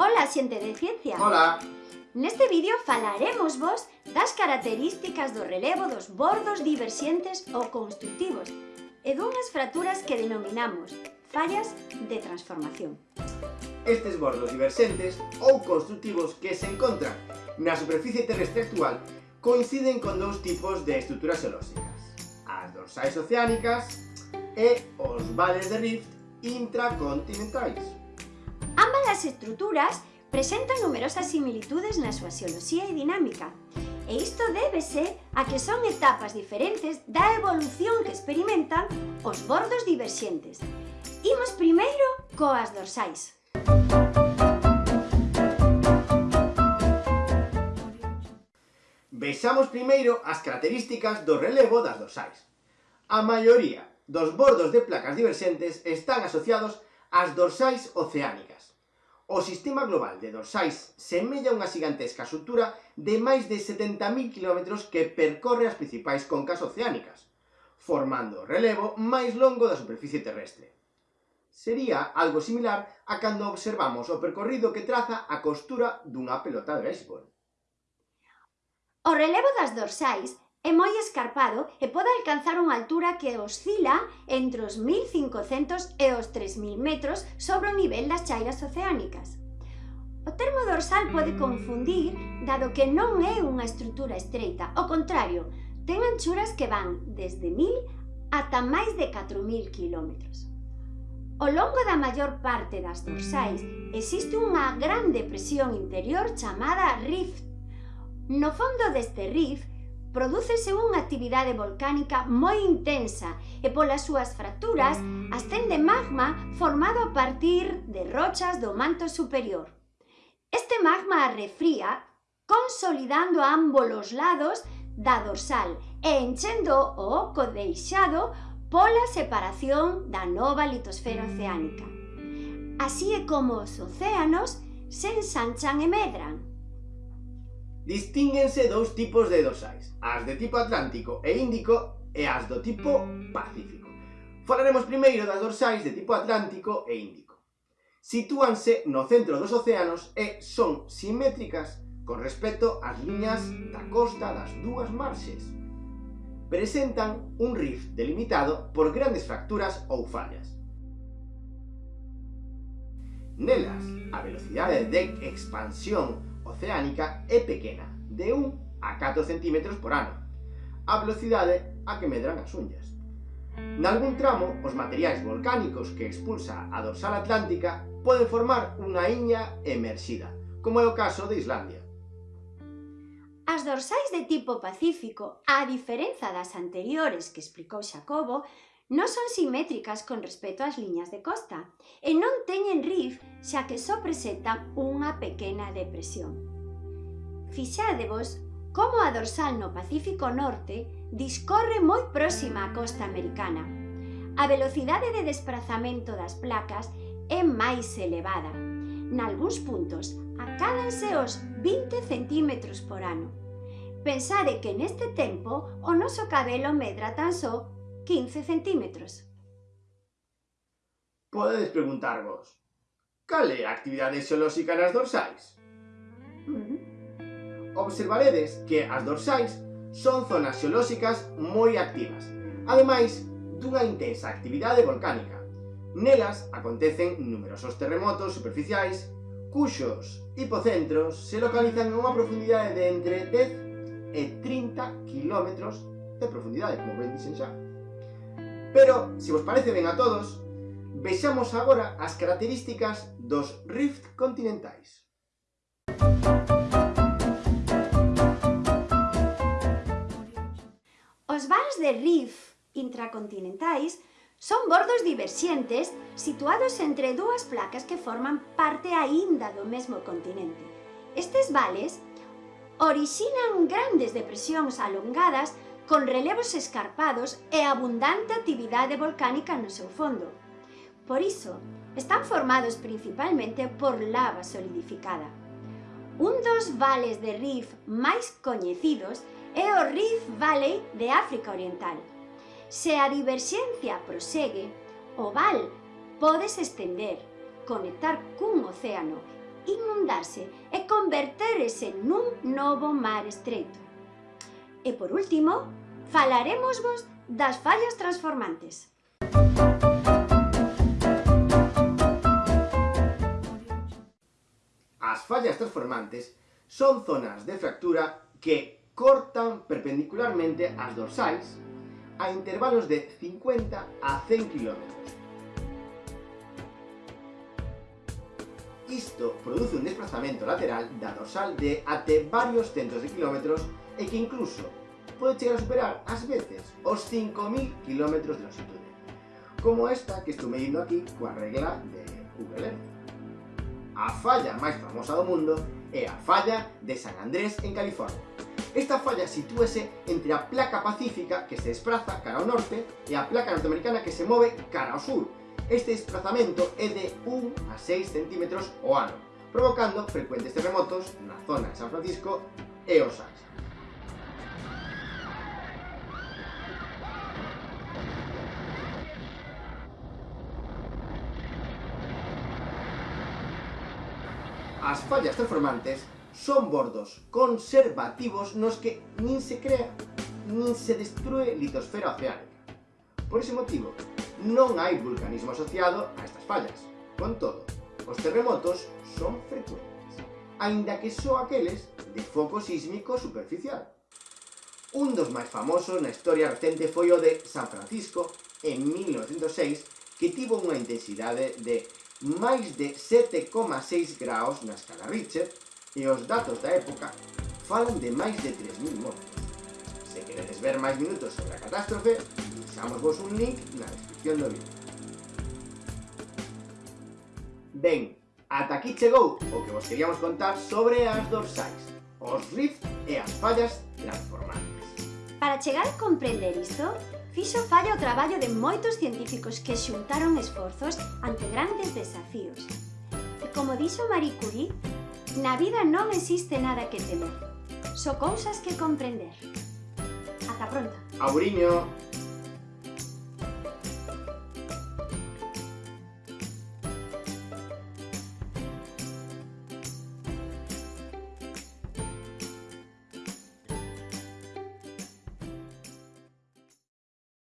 Ola, xente de ciencia. Ola. Neste vídeo falaremos vos das características do relevo dos bordos diverxentes ou constructivos e dunhas fraturas que denominamos fallas de transformación. Estes bordos diverxentes ou constructivos que se encontran na superficie terrestre actual coinciden con dous tipos de estruturas xeolóxicas, as dorsais oceánicas e os vales de rift intracontinentais estas estruturas presentan numerosas similitudes na súa xeoloxía e dinámica. E isto débese a que son etapas diferentes da evolución que experimentan os bordos diverxentes. Imos primeiro coas dorsais. Vexamos primeiro as características do relevo das dorsais. A maioría dos bordos de placas diverxentes están asociados ás dorsais oceánicas O sistema global de dorsais semella unha gigantesca sutura de máis de 70.000 km que percorre as principais concas oceánicas, formando o relevo máis longo da superficie terrestre. Sería algo similar a cando observamos o percorrido que traza a costura dunha pelota de béisbol. O relevo das dorsais É moi escarpado e pode alcanzar unha altura que oscila entre os 1.500 e os 3.000 metros sobre o nivel das chairas oceánicas. O termo dorsal pode mm. confundir dado que non é unha estrutura estreita, ao contrario, ten anchuras que van desde 1.000 ata máis de 4.000 km. Ao longo da maior parte das dorsais mm. existe unha gran depresión interior chamada rift. No fondo deste rift Prodúcese unha actividade volcánica moi intensa e polas súas fracturas ascende magma formado a partir de rochas do manto superior. Este magma refría consolidando ambos os lados da dorsal e enchendo o oco deixado pola separación da nova litosfera oceánica. Así é como os océanos se ensanchan e medran, Distínguense dous tipos de dosais, as de tipo Atlántico e Índico e as do tipo Pacífico. Falaremos primeiro das dorsais de tipo Atlántico e Índico. Sitúanse no centro dos océanos e son simétricas con respecto ás liñas da costa das dúas marxes. Presentan un rift delimitado por grandes fracturas ou fallas. Nelas, a velocidade de expansión oceánica é pequena, de 1 a 4 cm por ano, a velocidade a que medran as unhas. Nalgún tramo, os materiais volcánicos que expulsa a dorsal atlántica poden formar unha iña emerxida, como é o caso de Islandia. As dorsais de tipo pacífico, a diferenza das anteriores que explicou Xacobo, non son simétricas con respecto ás liñas de costa e non teñen rif xa que só presentan unha pequena depresión. Fixádevos como a dorsal no Pacífico Norte discorre moi próxima á costa americana. A velocidade de desplazamento das placas é máis elevada. Nalgúns puntos acádanse os 20 centímetros por ano. Pensade que neste tempo o noso cabelo medra tan só 15 centímetros. Podedes preguntarvos, cal é a actividade xeolóxica nas dorsais? Observaredes que as dorsais son zonas xeolóxicas moi activas, ademais dunha intensa actividade volcánica. Nelas acontecen numerosos terremotos superficiais, cuxos hipocentros se localizan a unha profundidade de entre 10 e 30 km de profundidade, como ben dixen xa. Pero, se vos parece ben a todos, vexamos agora as características dos rift continentais. Os vals de rift intracontinentais son bordos diverxentes situados entre dúas placas que forman parte aínda do mesmo continente. Estes vales orixinan grandes depresións alongadas con relevos escarpados e abundante actividade volcánica no seu fondo. Por iso, están formados principalmente por lava solidificada. Un dos vales de Rift máis coñecidos é o Rift Valley de África Oriental. Se a diverxencia prosegue, o val podes estender, conectar cun océano, inundarse e converterse nun novo mar estreito. E por último, falaremos vos das fallas transformantes. As fallas transformantes son zonas de fractura que cortan perpendicularmente as dorsais a intervalos de 50 a 100 km. Isto produce un desplazamento lateral da dorsal de até varios centos de kilómetros e que incluso pode chegar a superar, ás veces, os 5.000 km de longitude, como esta que estou medindo aquí coa regla de Google Earth. A falla máis famosa do mundo é a falla de San Andrés en California. Esta falla sitúese entre a placa pacífica que se desplaza cara ao norte e a placa norteamericana que se move cara ao sur. Este desplazamento é de 1 a 6 centímetros o ano, provocando frecuentes terremotos na zona de San Francisco e Os Ángeles. As fallas transformantes son bordos conservativos nos que nin se crea nin se destrue litosfera oceánica. Por ese motivo, non hai vulcanismo asociado a estas fallas. Con todo, os terremotos son frecuentes, aínda que só aqueles de foco sísmico superficial. Un dos máis famosos na historia recente foi o de San Francisco, en 1906, que tivo unha intensidade de máis de 7,6 graus na escala Richter e os datos da época falan de máis de 3.000 mortos. Se queredes ver máis minutos sobre a catástrofe, deixamos vos un link na descripción do vídeo. Ben, ata aquí chegou o que vos queríamos contar sobre as dorsais, os rifts e as fallas transformantes. Para chegar a comprender isto, fixo falla o traballo de moitos científicos que xuntaron esforzos ante grandes desafíos. E como dixo Marie Curie, na vida non existe nada que temer, só cousas que comprender. Ata pronto. Auriño!